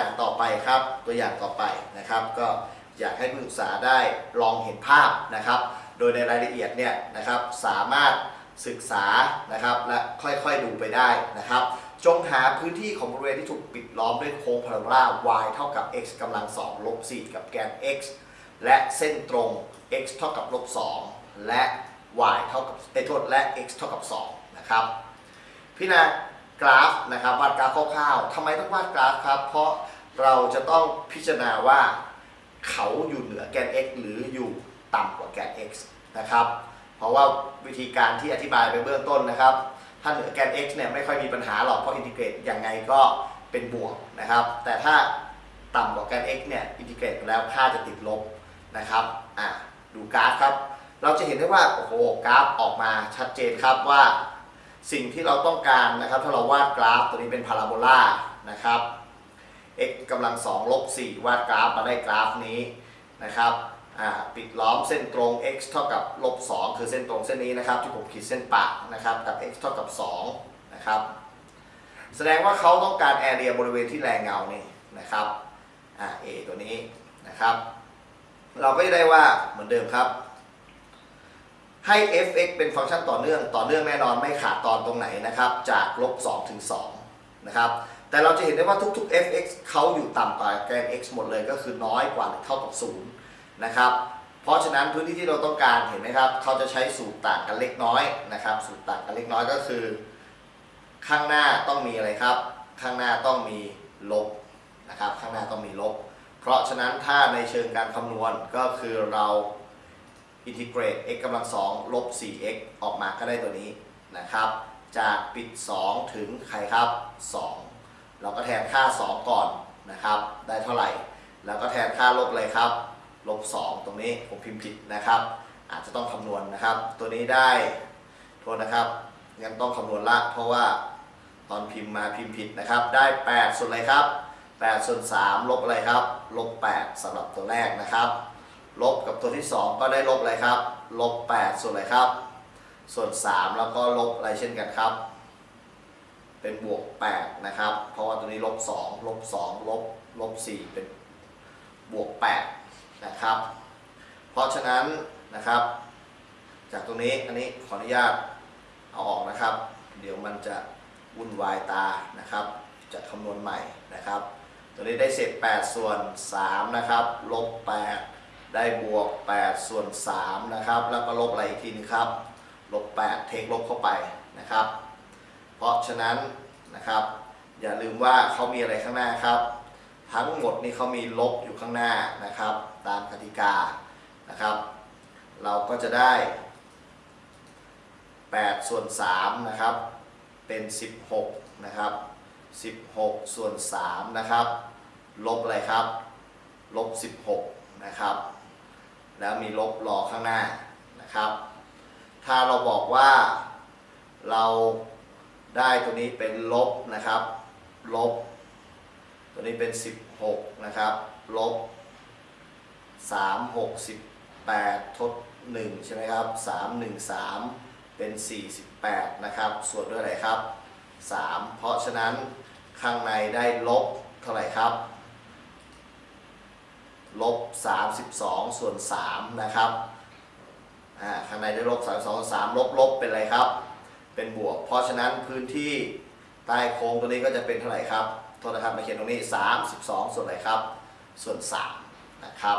อย่างต่อไปครับ ตัวอย่างต่อไปนะครับ ก็อยากให้ผู้ศึกษาได้ลองเห็นภาพนะครับ โดยในรายละเอียดเนี่ยนะครับสามารถศึกษานะครับและค่อยๆดูไปได้นะครับ จงหาพื้นที่ของบริเวณที่ถูกปิดล้อมด้วยโค้งพาราโบลา y เท่ากับ x กำลัง2ลบ4กับแกน x และเส้นตรง x เท่ากับลบ2และ y เท่ากับเอโทษและ x เท่ากับ2นะครับพี่นา กราฟนะครับวาดกราฟคร่าวๆทำไมต้องวาดกราฟครับ เพราะเราจะต้องพิจารณาว่าเขาอยู่เหนือแกน x หรืออยู่ต่ำกว่าแกน x นะครับ เพราะว่าวิธีการที่อธิบายไปเบื้องต้นนะครับ ถ้าเหนือแกน x เนี่ยไม่ค่อยมีปัญหาหรอกเพราะอินทิเกรตยังไงก็เป็นบวกนะครับ แต่ถ้าต่ำกว่าแกน x เนี่ยอินทิเกรตแล้วค่าจะติดลบนะครับอะดูกราฟครับ เราจะเห็นได้ว่าโอ้โหกราฟออกมาชัดเจนครับว่า สิ่งที่เราต้องการนะครับ ถ้าเราวาดกราฟตัวนี้เป็นพาราโบลานะครับ x กำลัง2ลบ4วาดกราฟมาได้กราฟนี้นะครับปิดล้อมเส้นตรง x เท่ากับลบ2คือเส้นตรงเส้นนี้นะครับ ที่ผมขีดเส้นปะนะครับกับ x เท่ากับ2นะครับแสดงว่าเขาต้องการแอเรียบริเวณที่แรงเงานี่นะครับอ่า a ตัวนี้นะครับ เราก็จะได้ว่าเหมือนเดิมครับ ให้ f(x) เป็นฟังก์ชันต่อเนื่อง ต่อเนื่องแน่นอนไม่ขาดตอนตรงไหนนะครับ จากลบ2ถึง2นะครับ แต่เราจะเห็นได้ว่าทุกๆ f(x) เขาอยู่ต่ำกว่าแกน x หมดเลยก็คือน้อยกว่าหรือเท่ากับ0นะครับ เพราะฉะนั้นพื้นที่ที่เราต้องการเห็นไหมครับ เขาจะใช้สูตรต่างกันเล็กน้อยนะครับ สูตรต่างกันเล็กน้อยก็คือ ข้างหน้าต้องมีอะไรครับ ข้างหน้าต้องมีลบนะครับ ข้างหน้าต้องมีลบ เพราะฉะนั้นถ้าในเชิงการคำนวณก็คือเรา อินทิเกรต x กำลัง2ลบ 4x ออกมาก็ได้ตัวนี้นะครับ จากปิด 2 ถึงใครครับ 2 เราก็แทนค่า 2 ก่อนนะครับ ได้เท่าไหร่ แล้วก็แทนค่าลบเลยครับ ลบ 2 ตรงนี้ผมพิมพ์ผิดนะครับ อาจจะต้องคำนวณนะครับ ตัวนี้ได้โทษนะครับงั้นต้องคำนวณละเพราะว่าตอนพิมพ์มาพิมพ์ผิดนะครับ ได้ 8 ส่วนอะไรครับ8ส่วน3ลบอะไรครับ ลบ 8สำหรับตัวแรกนะครับ ลบกับตัวที่ 2 ก็ได้ลบอะไรครับ ลบ 8 ส่วนอะไรครับ ส่วน 3 แล้วก็ลบอะไรเช่นกันครับ เป็นบวก 8 นะครับ เพราะว่าตัวนี้ลบ 2 ลบ 2 ลบ ลบ 4 เป็นบวก 8 นะครับ เพราะฉะนั้นนะครับ จากตรงนี้อันนี้ขออนุญาตเอาออกนะครับ เดี๋ยวมันจะวุ่นวายตานะครับ จะคำนวณใหม่นะครับ ตัวนี้ได้เศษ 8 ส่วน 3 นะครับ ลบ 8 ได้บวก 8 ส่วน 3 นะครับ แล้วก็ลบอะไรอีกทีนึงครับลบ 8 เทคลบเข้าไปนะครับ เพราะฉะนั้นนะครับ อย่าลืมว่าเขามีอะไรข้างหน้าครับ ทั้งหมดนี่เขามีลบอยู่ข้างหน้านะครับ ตามกติกานะครับ เราก็จะได้ 8 ส่วน 3 นะครับ เป็น 16 นะครับ 16 ส่วน 3 นะครับ ลบอะไรครับ ลบ 16 นะครับ แล้วมีลบรอข้างหน้านะครับ ถ้าเราบอกว่าเราได้ตัวนี้เป็นลบนะครับ ลบ ตัวนี้เป็น 16 นะครับ ลบ 3 6 18 ทด 1 ใช่ไหมครับ 3 1 3 เป็น 48 นะครับ ส่วนด้วยอะไรครับ 3 เพราะฉะนั้นข้างในได้ลบเท่าไหร่ครับ ลบ 32 ส่วน 3 นะครับ อ่า ข้างในได้ลบ 32 ส่วน 3 ลบลบเป็นอะไรครับ เป็นบวก เพราะฉะนั้นพื้นที่ใต้โค้งตัวนี้ก็จะเป็นเท่าไหร่ครับ โทษนะครับ มาเขียนตรงนี้ 32 ส่วนอะไรครับ ส่วน 3 นะครับ